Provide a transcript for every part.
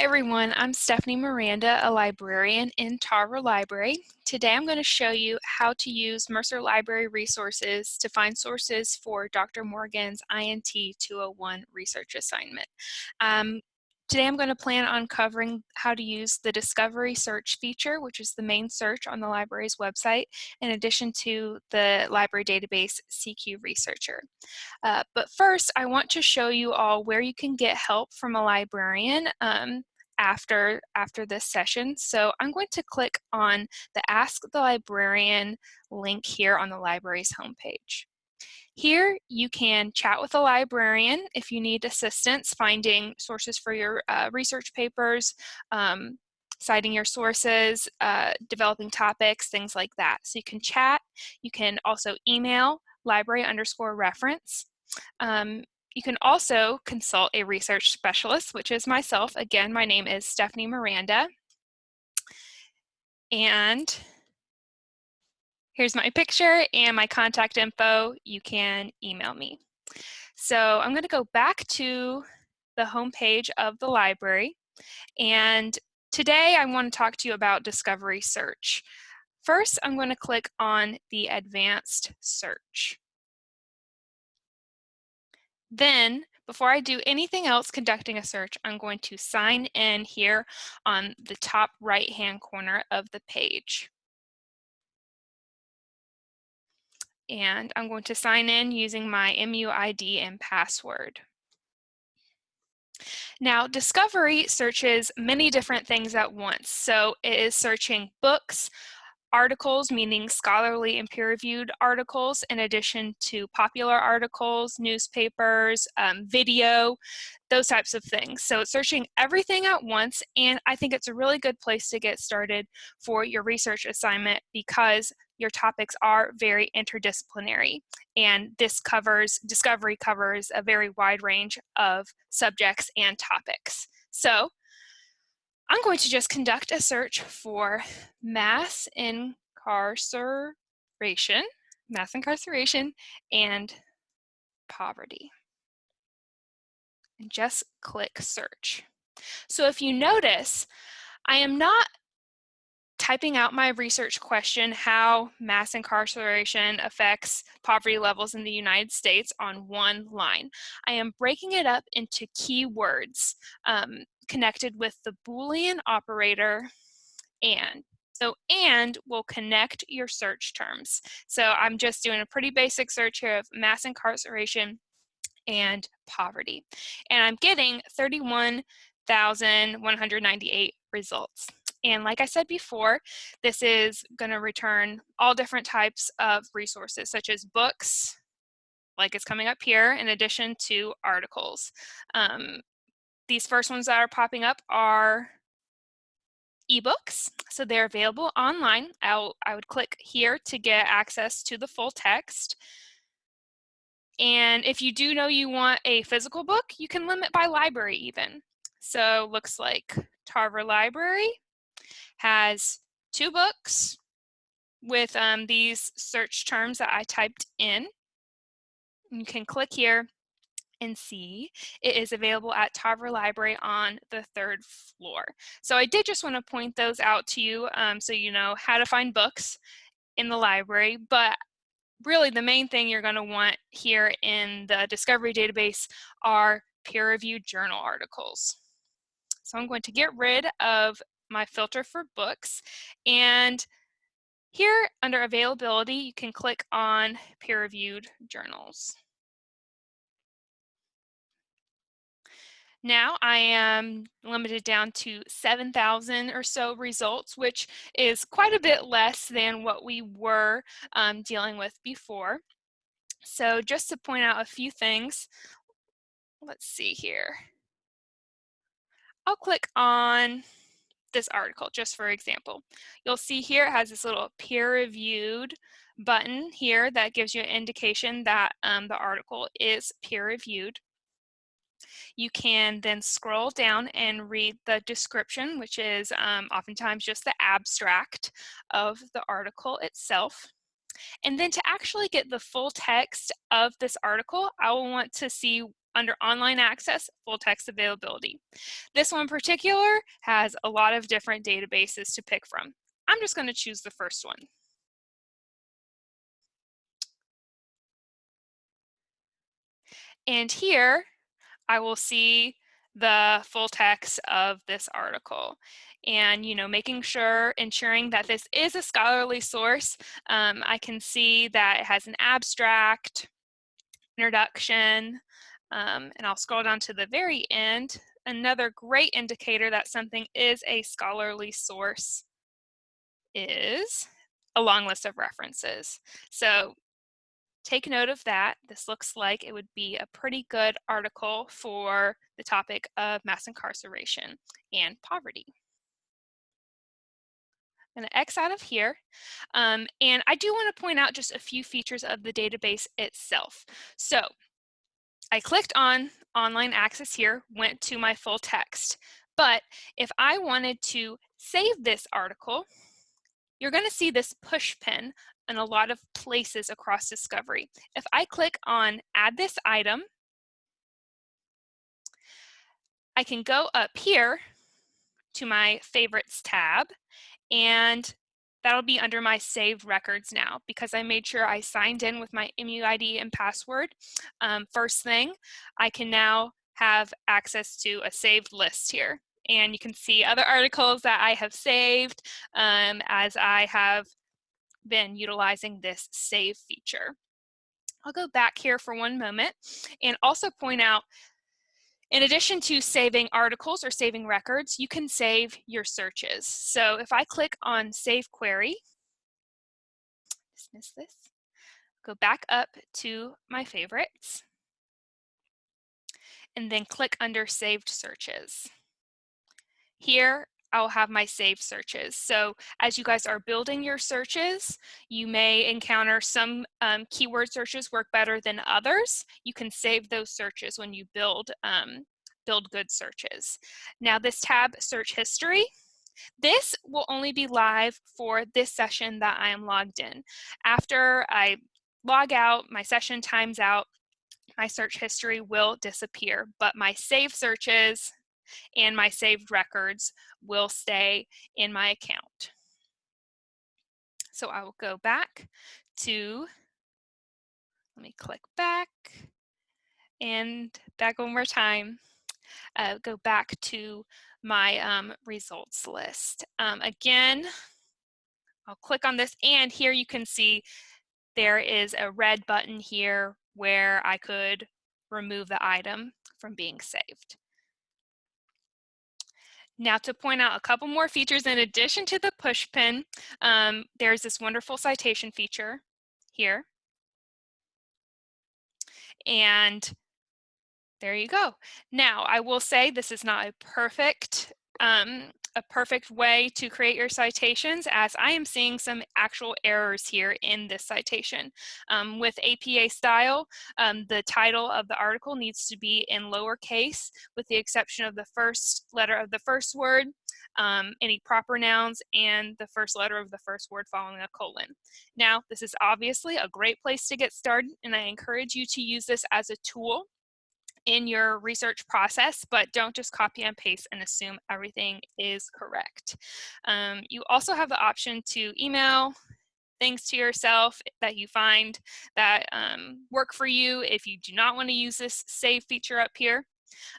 Hi everyone, I'm Stephanie Miranda, a librarian in Tarver Library. Today I'm going to show you how to use Mercer Library resources to find sources for Dr. Morgan's INT 201 research assignment. Um, Today I'm going to plan on covering how to use the Discovery Search feature, which is the main search on the library's website, in addition to the library database CQ Researcher. Uh, but first, I want to show you all where you can get help from a librarian um, after, after this session. So I'm going to click on the Ask the Librarian link here on the library's homepage. Here you can chat with a librarian if you need assistance finding sources for your uh, research papers, um, citing your sources, uh, developing topics, things like that. So you can chat, you can also email library underscore reference. Um, you can also consult a research specialist, which is myself. Again, my name is Stephanie Miranda. And Here's my picture and my contact info. You can email me. So I'm going to go back to the home page of the library. And today I want to talk to you about Discovery Search. First, I'm going to click on the Advanced Search. Then, before I do anything else conducting a search, I'm going to sign in here on the top right-hand corner of the page. And I'm going to sign in using my MUID and password. Now, Discovery searches many different things at once. So it is searching books, articles, meaning scholarly and peer-reviewed articles, in addition to popular articles, newspapers, um, video, those types of things. So it's searching everything at once, and I think it's a really good place to get started for your research assignment because your topics are very interdisciplinary. And this covers, Discovery covers a very wide range of subjects and topics. So I'm going to just conduct a search for mass incarceration, mass incarceration, and poverty. And just click search. So if you notice, I am not typing out my research question, how mass incarceration affects poverty levels in the United States on one line. I am breaking it up into keywords um, connected with the Boolean operator and. So and will connect your search terms. So I'm just doing a pretty basic search here of mass incarceration and poverty. And I'm getting 31,198 results. And like I said before, this is going to return all different types of resources, such as books, like it's coming up here, in addition to articles. Um, these first ones that are popping up are ebooks, so they're available online. I'll, I would click here to get access to the full text. And if you do know you want a physical book, you can limit by library even. So looks like Tarver Library, has two books with um, these search terms that I typed in. You can click here and see it is available at Tarver Library on the third floor. So I did just want to point those out to you um, so you know how to find books in the library, but really the main thing you're going to want here in the discovery database are peer-reviewed journal articles. So I'm going to get rid of my filter for books. And here under availability, you can click on peer-reviewed journals. Now I am limited down to 7,000 or so results, which is quite a bit less than what we were um, dealing with before. So just to point out a few things, let's see here. I'll click on this article, just for example. You'll see here it has this little peer-reviewed button here that gives you an indication that um, the article is peer-reviewed. You can then scroll down and read the description, which is um, oftentimes just the abstract of the article itself. And then to actually get the full text of this article, I will want to see under online access, full text availability. This one in particular has a lot of different databases to pick from. I'm just going to choose the first one. And here I will see the full text of this article and you know making sure ensuring that this is a scholarly source um, I can see that it has an abstract introduction um, and I'll scroll down to the very end another great indicator that something is a scholarly source is a long list of references so take note of that. This looks like it would be a pretty good article for the topic of mass incarceration and poverty. I'm going to X out of here. Um, and I do want to point out just a few features of the database itself. So I clicked on online access here, went to my full text. But if I wanted to save this article, you're going to see this push pin in a lot of places across Discovery. If I click on add this item, I can go up here to my favorites tab and that'll be under my saved records now because I made sure I signed in with my MUID and password. Um, first thing, I can now have access to a saved list here. And you can see other articles that I have saved um, as I have been utilizing this save feature. I'll go back here for one moment and also point out in addition to saving articles or saving records, you can save your searches. So if I click on Save Query, dismiss this, go back up to my favorites, and then click under Saved Searches. Here, I'll have my saved searches. So as you guys are building your searches, you may encounter some um, keyword searches work better than others. You can save those searches when you build, um, build good searches. Now this tab, search history, this will only be live for this session that I am logged in. After I log out, my session times out, my search history will disappear, but my save searches, and my saved records will stay in my account. So I will go back to, let me click back and back one more time. Uh, go back to my um, results list. Um, again, I'll click on this and here you can see there is a red button here where I could remove the item from being saved. Now to point out a couple more features in addition to the push pin, um, there's this wonderful citation feature here. And there you go. Now, I will say this is not a perfect um, a perfect way to create your citations as I am seeing some actual errors here in this citation. Um, with APA style, um, the title of the article needs to be in lowercase with the exception of the first letter of the first word, um, any proper nouns, and the first letter of the first word following a colon. Now, this is obviously a great place to get started and I encourage you to use this as a tool in your research process, but don't just copy and paste and assume everything is correct. Um, you also have the option to email things to yourself that you find that um, work for you if you do not want to use this save feature up here.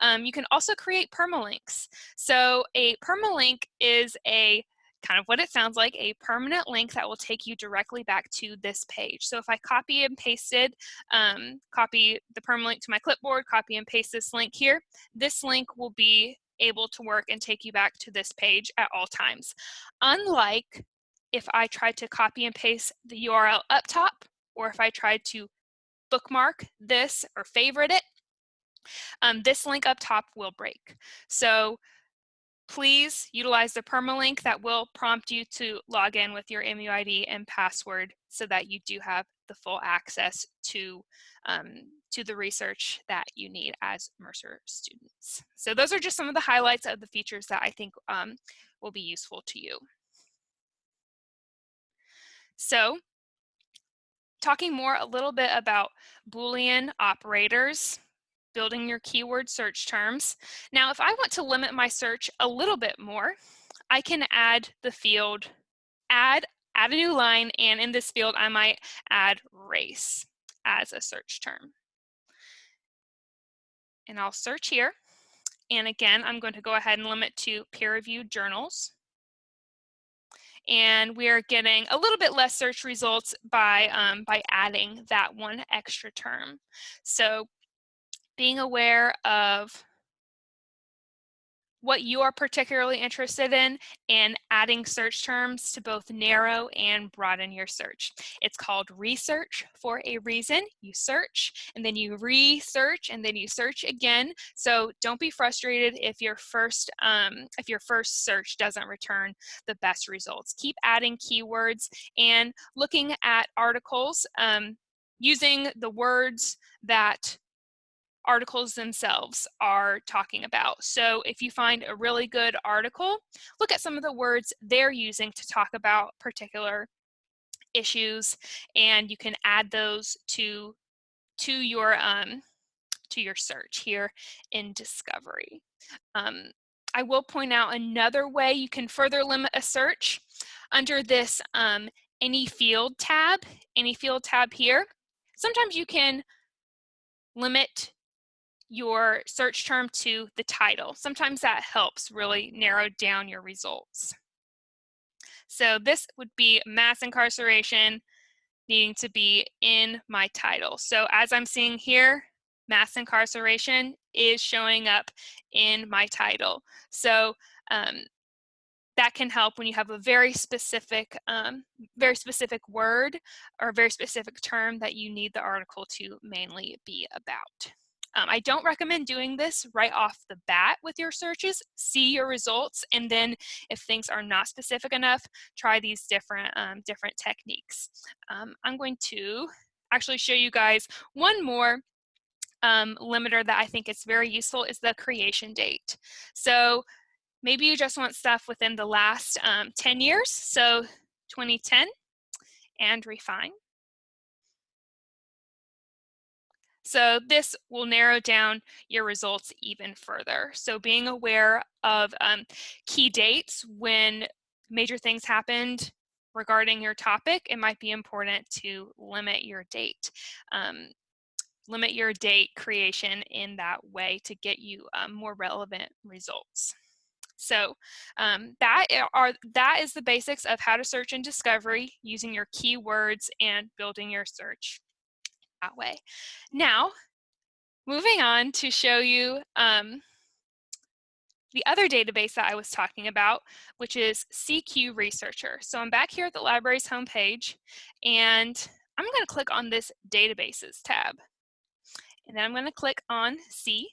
Um, you can also create permalinks. So a permalink is a kind of what it sounds like, a permanent link that will take you directly back to this page. So if I copy and pasted, um, copy the permalink to my clipboard, copy and paste this link here, this link will be able to work and take you back to this page at all times. Unlike if I tried to copy and paste the URL up top, or if I tried to bookmark this or favorite it, um, this link up top will break. So please utilize the permalink that will prompt you to log in with your MUID and password so that you do have the full access to, um, to the research that you need as Mercer students. So those are just some of the highlights of the features that I think um, will be useful to you. So talking more a little bit about Boolean operators building your keyword search terms. Now, if I want to limit my search a little bit more, I can add the field, add, add a new line, and in this field, I might add race as a search term. And I'll search here. And again, I'm going to go ahead and limit to peer-reviewed journals and we're getting a little bit less search results by, um, by adding that one extra term. So being aware of what you are particularly interested in and adding search terms to both narrow and broaden your search. It's called research for a reason. You search and then you research and then you search again. So don't be frustrated if your first um, if your first search doesn't return the best results. Keep adding keywords and looking at articles um, using the words that articles themselves are talking about. So if you find a really good article, look at some of the words they're using to talk about particular issues and you can add those to to your um, to your search here in discovery. Um, I will point out another way you can further limit a search under this um, any field tab, any field tab here. Sometimes you can limit your search term to the title. Sometimes that helps really narrow down your results. So this would be mass incarceration needing to be in my title. So as I'm seeing here, mass incarceration is showing up in my title. So um, that can help when you have a very specific, um, very specific word or very specific term that you need the article to mainly be about. Um, I don't recommend doing this right off the bat with your searches. See your results, and then if things are not specific enough, try these different, um, different techniques. Um, I'm going to actually show you guys one more um, limiter that I think is very useful is the creation date. So maybe you just want stuff within the last um, 10 years, so 2010, and refine. So this will narrow down your results even further. So being aware of um, key dates when major things happened regarding your topic, it might be important to limit your date. Um, limit your date creation in that way to get you um, more relevant results. So um, that are that is the basics of how to search in discovery using your keywords and building your search that way. Now, moving on to show you um, the other database that I was talking about, which is CQ Researcher. So I'm back here at the library's homepage, and I'm going to click on this Databases tab. And then I'm going to click on C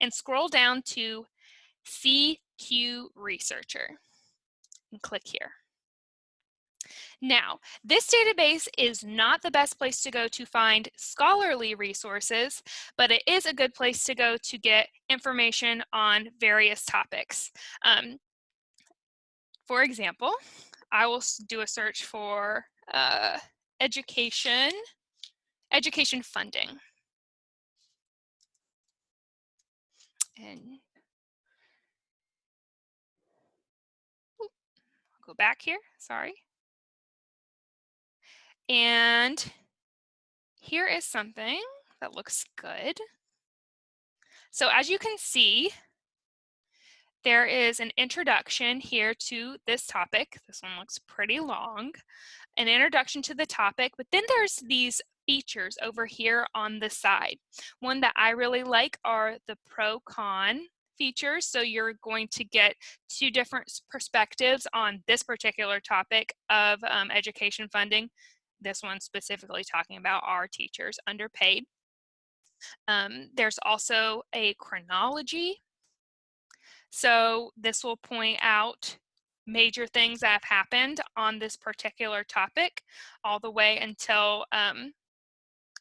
and scroll down to CQ Researcher and click here. Now, this database is not the best place to go to find scholarly resources, but it is a good place to go to get information on various topics. Um, for example, I will do a search for uh, education, education funding. And go back here, sorry. And here is something that looks good. So as you can see, there is an introduction here to this topic. This one looks pretty long. An introduction to the topic, but then there's these features over here on the side. One that I really like are the pro-con features. So you're going to get two different perspectives on this particular topic of um, education funding this one specifically talking about our teachers underpaid. Um, there's also a chronology. So this will point out major things that have happened on this particular topic all the way until um,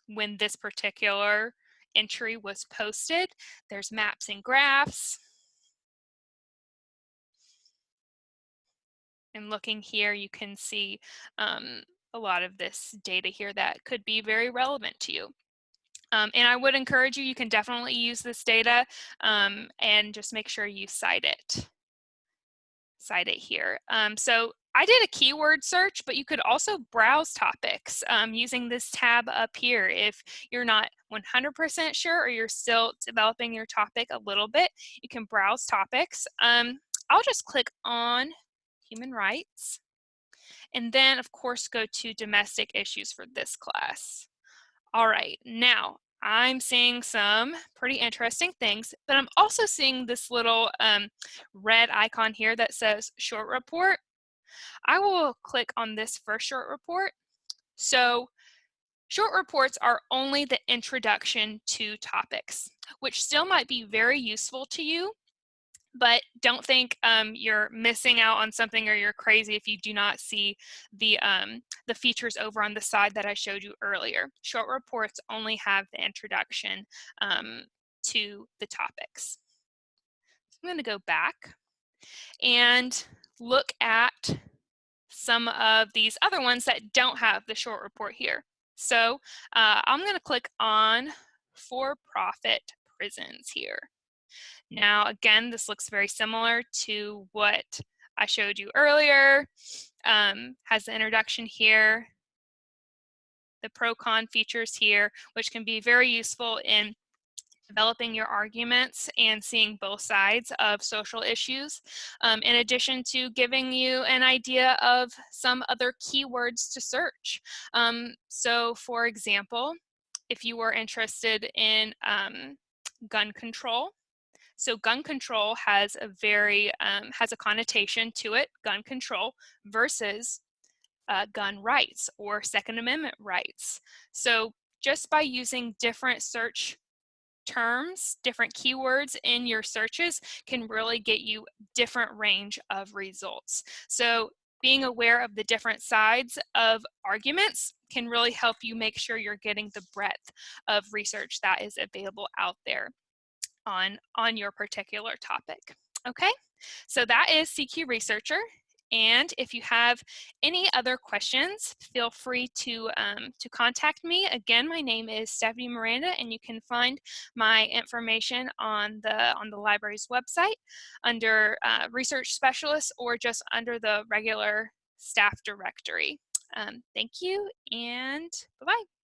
when this particular entry was posted. There's maps and graphs. And looking here, you can see um, a lot of this data here that could be very relevant to you. Um, and I would encourage you, you can definitely use this data um, and just make sure you cite it. Cite it here. Um, so I did a keyword search, but you could also browse topics um, using this tab up here. If you're not 100% sure or you're still developing your topic a little bit, you can browse topics. Um, I'll just click on human rights and then of course go to domestic issues for this class. All right, now I'm seeing some pretty interesting things, but I'm also seeing this little um, red icon here that says short report. I will click on this first short report. So short reports are only the introduction to topics, which still might be very useful to you, but don't think um, you're missing out on something or you're crazy if you do not see the, um, the features over on the side that I showed you earlier. Short reports only have the introduction um, to the topics. I'm going to go back and look at some of these other ones that don't have the short report here. So uh, I'm going to click on for-profit prisons here. Now, again, this looks very similar to what I showed you earlier. Um, has the introduction here, the pro-con features here, which can be very useful in developing your arguments and seeing both sides of social issues, um, in addition to giving you an idea of some other keywords to search. Um, so for example, if you were interested in um, gun control, so gun control has a very, um, has a connotation to it, gun control versus uh, gun rights or Second Amendment rights. So just by using different search terms, different keywords in your searches can really get you different range of results. So being aware of the different sides of arguments can really help you make sure you're getting the breadth of research that is available out there on, on your particular topic. Okay, so that is CQ Researcher. And if you have any other questions, feel free to, um, to contact me. Again, my name is Stephanie Miranda, and you can find my information on the, on the library's website under uh, Research Specialist or just under the regular staff directory. Um, thank you, and bye-bye.